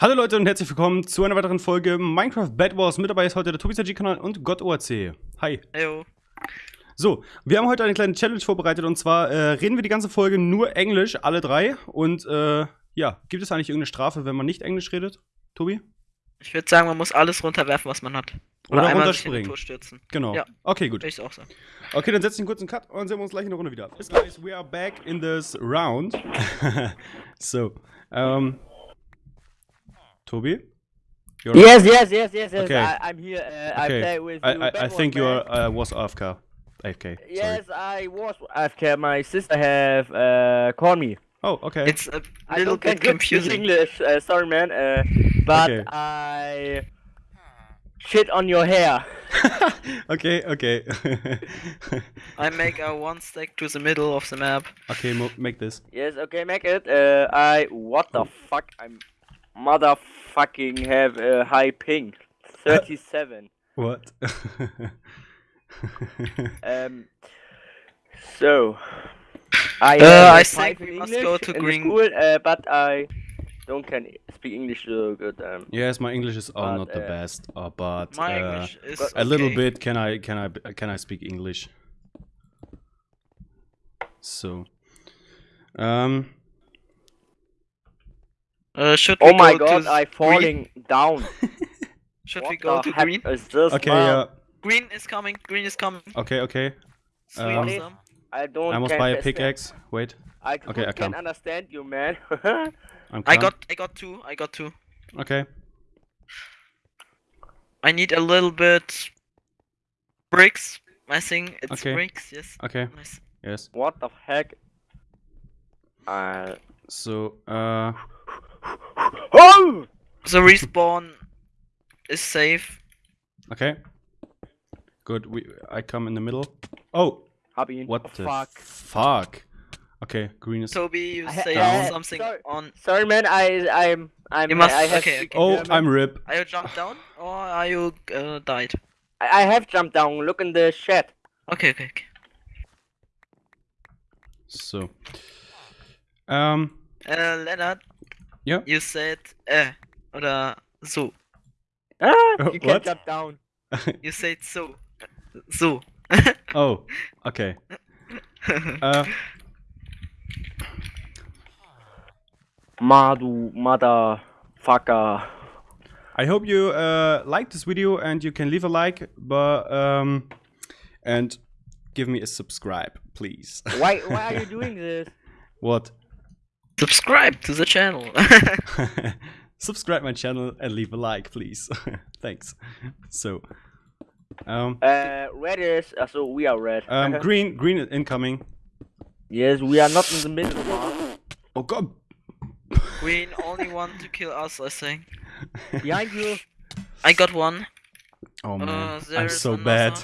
Hallo Leute und herzlich willkommen zu einer weiteren Folge Minecraft Bad Wars. Mit dabei ist heute der TobiSG-Kanal und GottORC. Hi. Heyo. So, wir haben heute eine kleine Challenge vorbereitet und zwar äh, reden wir die ganze Folge nur Englisch, alle drei. Und äh, ja, gibt es eigentlich irgendeine Strafe, wenn man nicht Englisch redet, Tobi? Ich würde sagen, man muss alles runterwerfen, was man hat. Oder in runterspringen. Genau. Ja. Okay, gut. Ich auch sagen. Okay, dann setzen wir einen kurzen Cut und sehen wir uns gleich in der Runde wieder. Bis gleich, we are back in this round. so, ähm. Tobi? You're- Yes, yes, yes, yes, yes. Okay. I, I'm here. Uh, I Okay. play with I, you. I, I think you man. are, uh, was AFK. AFK. Yes, I was AFK. My sister have uh, called me. Oh, okay. It's a I little don't can bit confusing. English. Uh, sorry, man. Uh, but Okay. I shit on your hair. okay, okay. I make a one stack to the middle of the map. okay, mo make this. Yes, okay, make it. Uh, I what the Oh. fuck? I'm motherfucking have a high ping. Thirty-seven. What? Um. So, I Uh, have I a think we in must go to in green. School, uh, but I don't can speak English so good. Um. yes, my English is all But, not the uh, best, uh, but My uh, English is a little okay. bit. Can I can I can I speak English? So, um, Uh, should we Oh my go god, to I'm falling down. Should What we go the to green? Is this okay, man? yeah, Green is coming. Green is coming. okay, okay. Um, awesome. I don't. I must buy a understand- pickaxe. Wait, I Okay, I can come. understand you, man. I'm. I got I got two. I got two. Okay. I need a little bit bricks. I think it's Okay. bricks. Yes. Okay. Nice. Yes. what the heck? Uh. So, uh, Oh! The respawn is safe. okay. Good. We. I come in the middle. Oh, Hab what oh, the fuck? fuck? Okay, green is. Toby, you I ha- say Down. something Sorry. on. Sorry, man. I I'm I'm. You must- I have okay, speak okay. Oh, German. I'm Rip. Are you jumped down or are you uh, died? I I have jumped down. Look in the shed. Okay, okay, okay. So, um, Uh, Leonard. Ja? You said äh oder so. Ah, you can what? jump down. You said so. So. oh, okay. Uh, Madu motherfucker. I hope you uh, like this video and you can leave a like, but um, and give me a subscribe, please. Why why are you doing this? what? Subscribe to the channel. subscribe my channel and leave a like, please. Thanks. So, um, Uh, red is uh, so we are red. um, green, green is incoming. yes, we are not in the middle. man. Oh God! Green only want to kill us, I think. Behind you. I got one. Oh man, I'm there's so bad.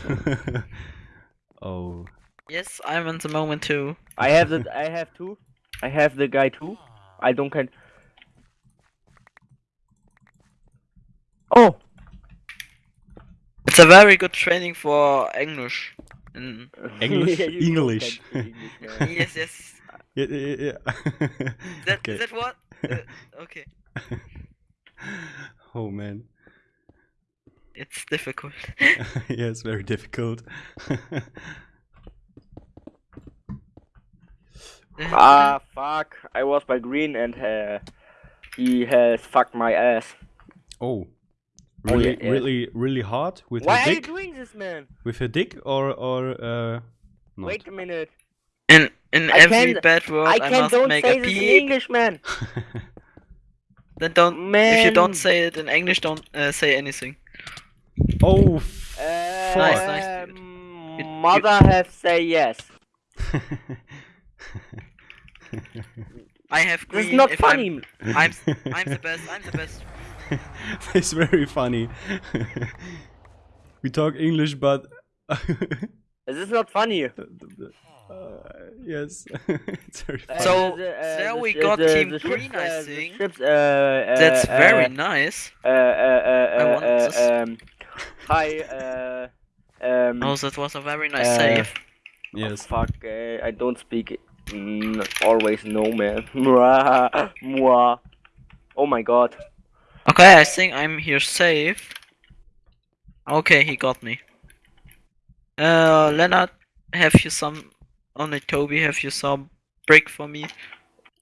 oh, Yes, I'm in the moment too. I have the I have two. I have the guy too. I don't can. Oh, It's a very good training for English. In... English? Yeah, English. English, man. yes, yes. yeah, yeah, yeah. That, okay. Is that what? Uh, okay. oh man, It's difficult. yeah, it's very difficult. Ah, fuck! I was by green and uh, he has fucked my ass. oh, Oh, really, yeah, yeah. really, really hard with Why her are you dick. doing this, man? With her dick, or or uh, not? Wait a minute. In in I every can't- bad word, I I, can must don't make say a this in. English, man. Then don't. Man. If you don't say it in English, don't uh, say anything. oh, Uh, Nice, nice, dude. um, You- you- mother have say yes. I have green. is not if funny. I'm, I'm I'm the best. I'm the best. it's very funny. we talk English, but This is not funny. uh, yes, it's very Uh, funny. So, the- uh, there the we sh- got the- Team the Green, ships, I uh, think. ships, uh, uh, That's uh, very nice. Uh, uh, uh, I uh, want uh, this. um, hi, uh, um, Oh, that was a very nice uh, save. yes. fuck, uh, I don't speak mm, always no, man. Mwah, mwah. oh my god. Okay, I think I'm here safe. Okay, he got me. Uh, Leonard, have you some? Only Toby, have you some brick for me?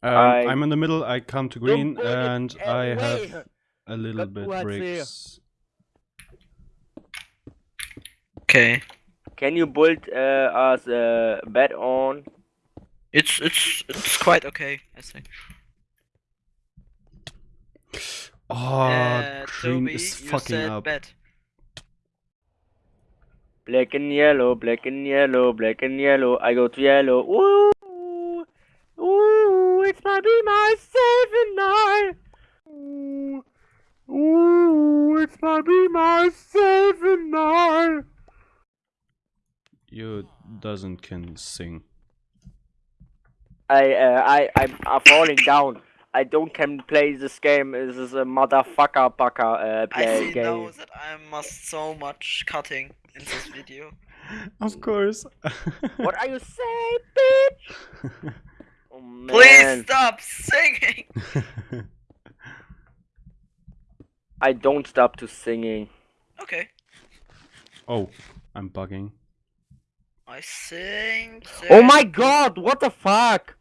Um, I- I'm in the middle. I come to green, and I away. have a little Got bit what's bricks. Okay, Can you build uh, us a bed on? It's it's it's quite okay, I think. Oh, uh, green Toby, is you fucking said up. bed. Black and yellow, black and yellow, black and yellow. I go to yellow. Ooh, ooh, it's my be myself and I. Ooh, ooh, it's my be myself and I. You doesn't can sing. I, uh, I, I'm, I'm falling down. I don't can play this game. This is a motherfucker bucker uh, I play see now game. that I must so much cutting in this video. Of course. What are you saying, bitch? Oh man. Please stop singing. I don't stop to singing. Okay, oh, I'm bugging. I sing. Oh my god, what the fuck?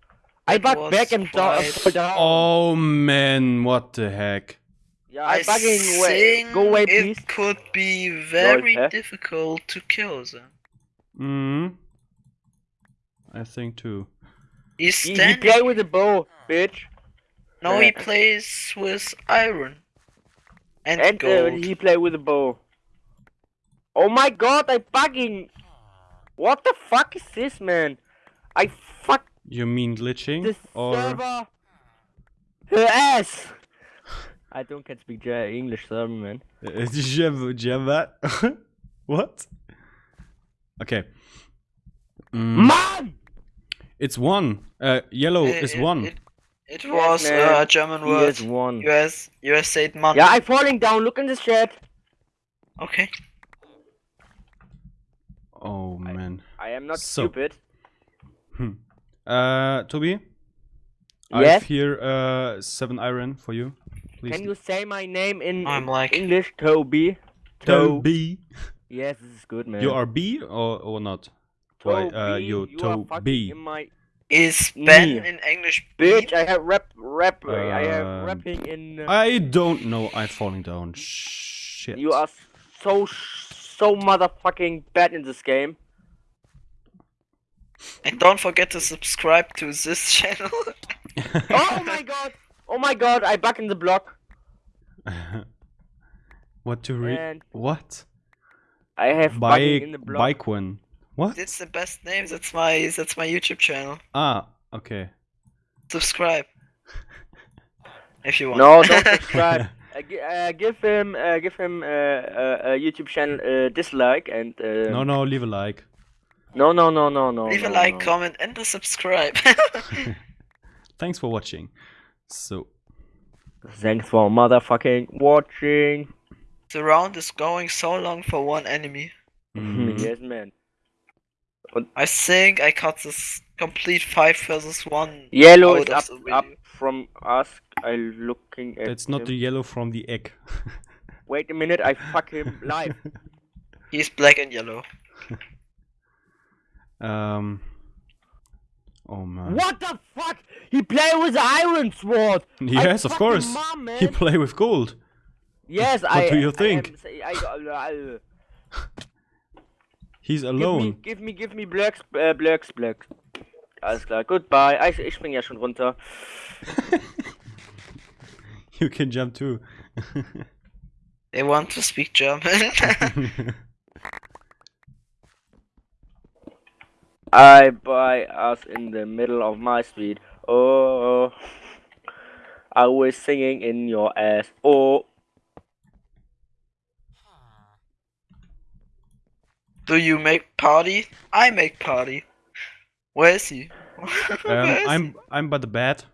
I That bug was back and down. down. Oh man, what the heck? yeah, I I'm bugging way. think Go away, it could be very huh? difficult to kill them. Hmm. I think too. He's He, he play with a bow, bitch. no, he Uh, plays with iron and, And uh, he play with a bow. Oh my god, I'm bugging. What the fuck is this, man? I fuck You mean glitching? this or server. Her ass. I don't can speak English, server, man. Uh, Java? Java? what? Okay. Mm, Man! it's one. Uh, yellow It- is it- one. It, it was man. uh, a German He word. is one. US US said man. Yeah, I'm falling down. Look in the chat. Okay. Oh man. I am not So- stupid. Uh, Toby. I Yes? have here uh seven iron for you. Please. Can you say my name in I'm like- English, Toby? To- Toby. Yes, this is good, man. You are B or or not? Why? Toby, Uh, you you are fucking Toby. in my Is Ben Me. in English bitch. B? I have rap, rap. I have Um, rapping in. Uh, I don't know. I'm falling down. Shit. you are so so motherfucking bad in this game. And don't forget to subscribe to this channel. oh my god! Oh my god! I back in the block what to read? and What? I have Bike. in the block. Bike one. What? That's the best name. That's my that's my YouTube channel. Ah. Okay. Subscribe. If you want. No, don't subscribe. uh, uh, give him, uh, give him uh, uh, a YouTube channel uh, dislike and. Uh, no, no. Leave a like. No, no, no, no, no. Leave a like, no. comment, and a subscribe. Thanks for watching. So. Thanks for motherfucking watching. the round is going so long for one enemy. mm, yes, man. I think I cut this complete five versus one. Yellow is up, up from us. I'm looking at. It's not him. the yellow from the egg. Wait a minute, I fuck him live. He's black and yellow. Um. Oh man. what the fuck? He play with iron sword. I Yes, of course. mom. He play with gold. yes, I. What do you I think? am I, I, He's Give me, alone. give me, give me Blacks, äh, Blacks, Blacks. Alles klar, goodbye. Ich, ich spring ja schon runter. You can jump too. They want to speak German. I buy us in the middle of my street. Oh, I was singing in your ass. Oh, Do you make party? I make party. Where is he? Where um, is I'm I'm by the bed.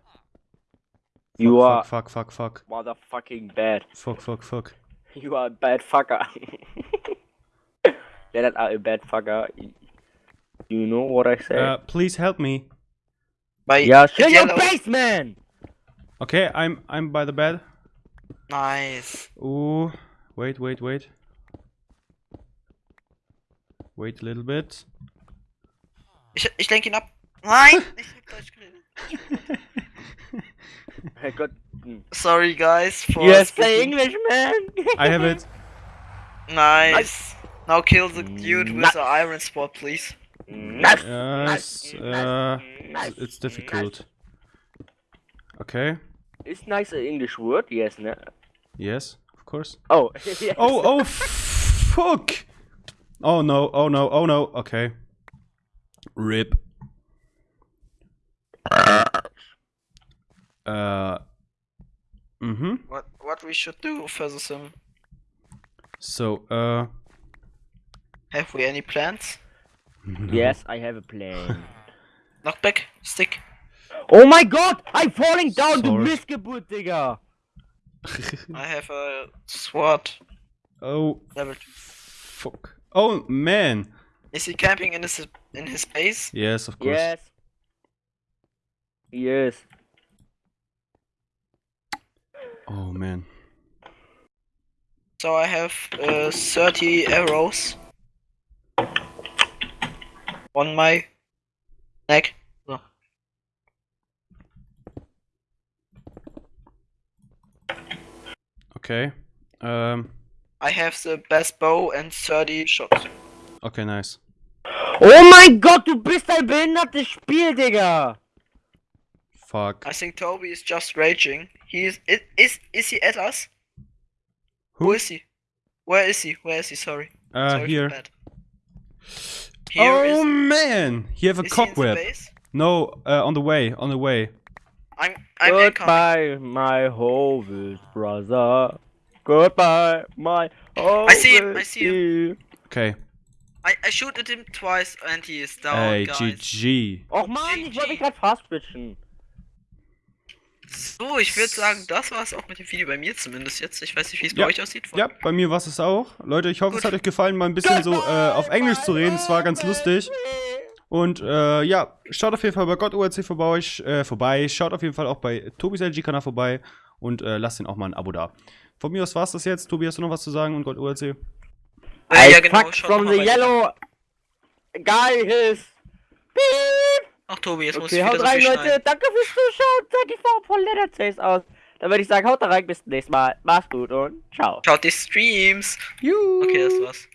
you fuck, are fuck fuck fuck motherfucking bad. fuck fuck fuck. You are a bad fucker. That are a bad fucker. You know what I say? Uh, please help me. By yeah, shut your basement. Okay, I'm I'm by the bed. Nice. Oh, wait, wait, wait. Wait a little bit. Ich, ich lenke ihn ab. Nein! ich hab Deutsch geredet. Herrgott. hm. Sorry guys for Yes, play English, man. I have it. Nice. Now kill the dude with Nice. the iron spot, please. Nice. Yes, uh, nice, it's difficult. Okay. Is nice an English word? Yes, no. Yes, of course. Oh, yes. Oh, oh, fuck! Oh no, oh no, oh no. Okay. Rip. Uh. Mm-hmm. What what we should do versus him? So, uh. Have we any plans? Yes, I have a plan. Knockback, stick. Oh my god, I'm falling down, du Sorry. Missgeburt, Digga. I have a sword oh, level two. fuck. Oh man. Is he camping in his in his base? Yes, of course. Yes. Yes. Oh man. So I have uh, 30 arrows on my neck. So. Okay. Um. I have the best bow and 30 shots. Okay, nice. Oh mein Gott, du bist ein behindertes Spiel, Digga. Fuck. I think Toby is just raging. He is is is, is he at us? Who Who? is he? Where is he? Where is he? Sorry. Uh, Sorry for here. That. Here oh is- man, you have a is he cobweb. No, uh, on the way, on the way. I'm I'm incoming. Goodbye, my Hovis brother. Goodbye, my Hovis. I see him, I see Okay. I, I shoot at him twice and he is down, Ey, guys. GG. Och man, ich wollte mich gerade fast switchen. So, ich würde sagen, das war's auch mit dem Video bei mir zumindest jetzt. Ich weiß nicht, wie es Ja. bei euch aussieht. Ja, bei mir war es auch. Leute, ich hoffe, es Gut. hat euch gefallen, mal ein bisschen so äh, auf Englisch zu reden. Es war ganz lustig. Und äh, ja, schaut auf jeden Fall bei Gott ORC vorbei, äh, vorbei. Schaut auf jeden Fall auch bei Tobis LG-Kanal vorbei. Und äh, lasst ihn auch mal ein Abo da. Von mir aus war's das jetzt. Tobi, hast du noch was zu sagen? Und Gott ORC? Äh, I ja, genau. from the yellow guys. Beep. Ach, Tobi, jetzt muss Okay, ich wieder haut so rein, viel Leute. Danke fürs Zuschauen. Sag ich Form von Chase aus. Dann würde ich sagen, haut da rein, bis zum nächsten Mal. Macht's gut und ciao. Schaut die Streams. Juhu. Okay, das war's.